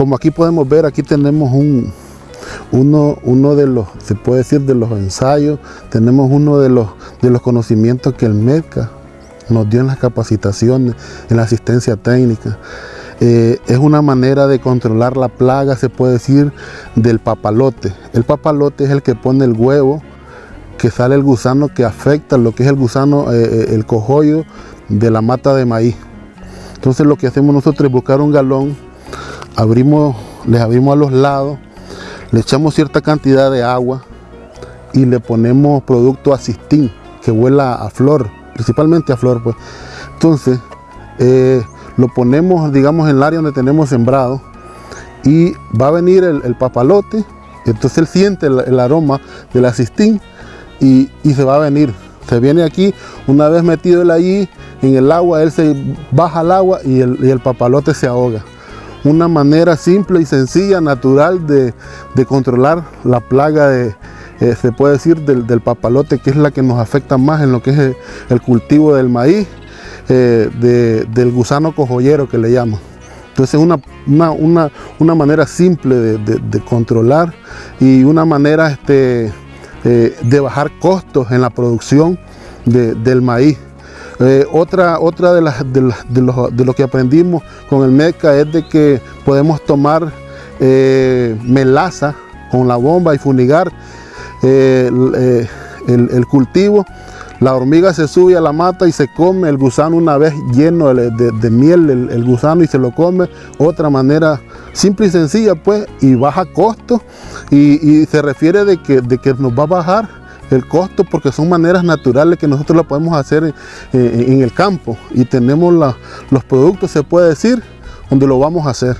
como aquí podemos ver, aquí tenemos un, uno, uno de los, se puede decir, de los ensayos, tenemos uno de los, de los conocimientos que el MEDCA nos dio en las capacitaciones, en la asistencia técnica. Eh, es una manera de controlar la plaga, se puede decir, del papalote. El papalote es el que pone el huevo, que sale el gusano que afecta lo que es el gusano, eh, eh, el cojollo de la mata de maíz. Entonces lo que hacemos nosotros es buscar un galón, abrimos, les abrimos a los lados, le echamos cierta cantidad de agua y le ponemos producto asistín que huela a flor, principalmente a flor pues. Entonces lo ponemos digamos en el área donde tenemos sembrado y va a venir el, papalote, entonces él siente el, aroma del asistín y, se va a venir. Se viene aquí, una vez metido él allí en el agua, él se baja al agua y el papalote se ahoga. Una manera simple y sencilla, natural de, de controlar la plaga de, eh, se puede decir, del, del, papalote, que es la que nos afecta más en lo que es el cultivo del maíz eh, del gusano cojollero que le llaman. Entonces es una, una, manera simple de, controlar y una manera este, eh, de bajar costos en la producción del maíz. Eh, otra otra de, las, de, lo, que aprendimos con el MECA es de que podemos tomar melaza con la bomba y funigar el, el cultivo la hormiga se sube a la mata y se come el gusano una vez lleno de, miel el, gusano y se lo come. Otra manera simple y sencilla pues y baja costo y, se refiere de que, de que nos va a bajar el costo porque son maneras naturales que nosotros lo podemos hacer en, el campo y tenemos los productos se puede decir donde lo vamos a hacer.